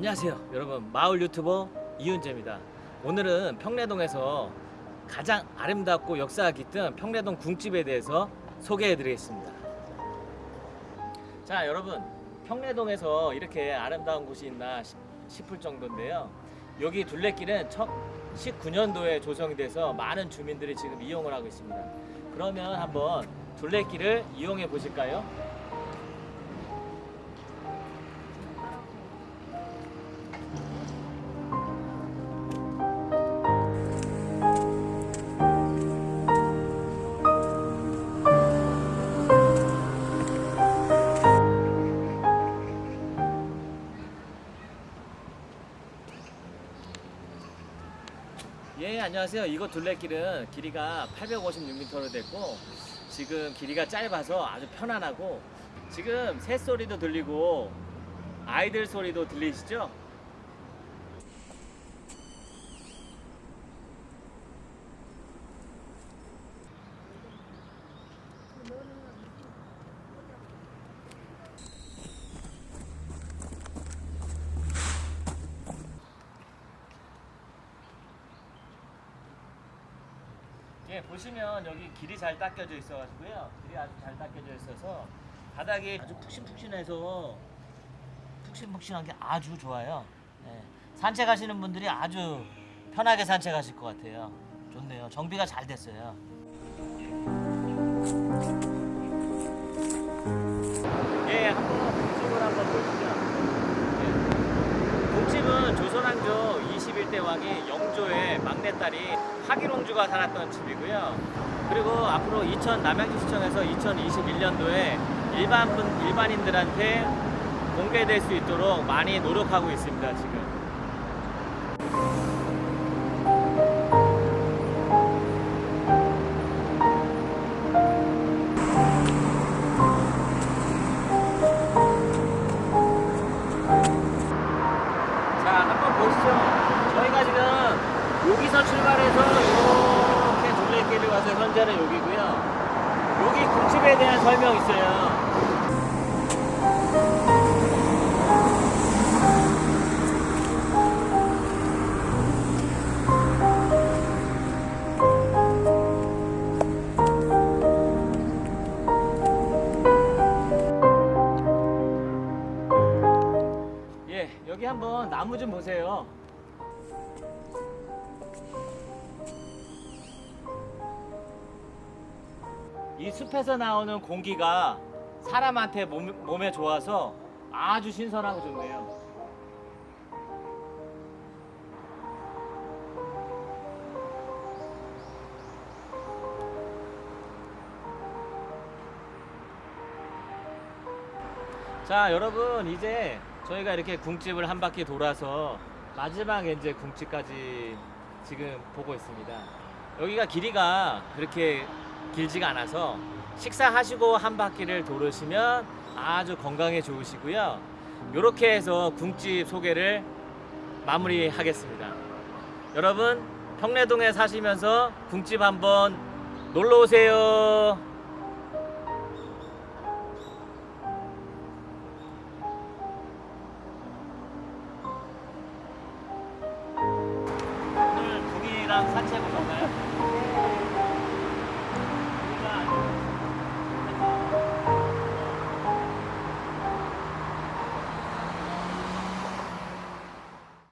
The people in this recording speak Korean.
안녕하세요 여러분. 마을 유튜버 이윤재입니다. 오늘은 평내동에서 가장 아름답고 역사가 깃든 평내동 궁집에 대해서 소개해 드리겠습니다. 자 여러분. 평내동에서 이렇게 아름다운 곳이 있나 싶- 싶을 정도인데요. 여기 둘레길은 19년도에 조성이 돼서 많은 주민들이 지금 이용을 하고 있습니다. 그러면 한번 둘레길을 이용해 보실까요? 예 안녕하세요 이곳 둘레길은 길이가 856m로 됐고 지금 길이가 짧아서 아주 편안하고 지금 새소리도 들리고 아이들 소리도 들리시죠? 예, 보시면 여기 길이 잘 닦여져 있어가지고요. 길이 아주 잘 닦여져 있어서 바닥이 아주 푹신푹신해서 푹신푹신한 게 아주 좋아요. 예, 산책하시는 분들이 아주 편하게 산책하실 것 같아요. 좋네요. 정비가 잘 됐어요. 예, 한번 공집을 한번 보시죠. 예. 공집은 조선 왕조 21대 왕이 영조의 막내딸이 하기롱주가 살았던 집이고요. 그리고 앞으로 이천 남양주시청에서 2021년도에 일반 분 일반인들한테 공개될 수 있도록 많이 노력하고 있습니다. 지금. 보시죠. 저희가 지금 여기서 출발해서 이렇게 둘레길을 와서 현재는 여기고요. 여기 궁집에 대한 설명 있어요. 한번 나무 좀 보세요. 이 숲에서 나오는 공기가 사람한테 몸, 몸에 좋아서 아주 신선하고 좋네요. 자 여러분 이제 저희가 이렇게 궁집을 한 바퀴 돌아서 마지막 이제 궁집까지 지금 보고 있습니다. 여기가 길이가 그렇게 길지가 않아서 식사하시고 한 바퀴를 돌으시면 아주 건강에 좋으시고요. 이렇게 해서 궁집 소개를 마무리하겠습니다. 여러분 평내동에 사시면서 궁집 한번 놀러 오세요 산책 오셨나요?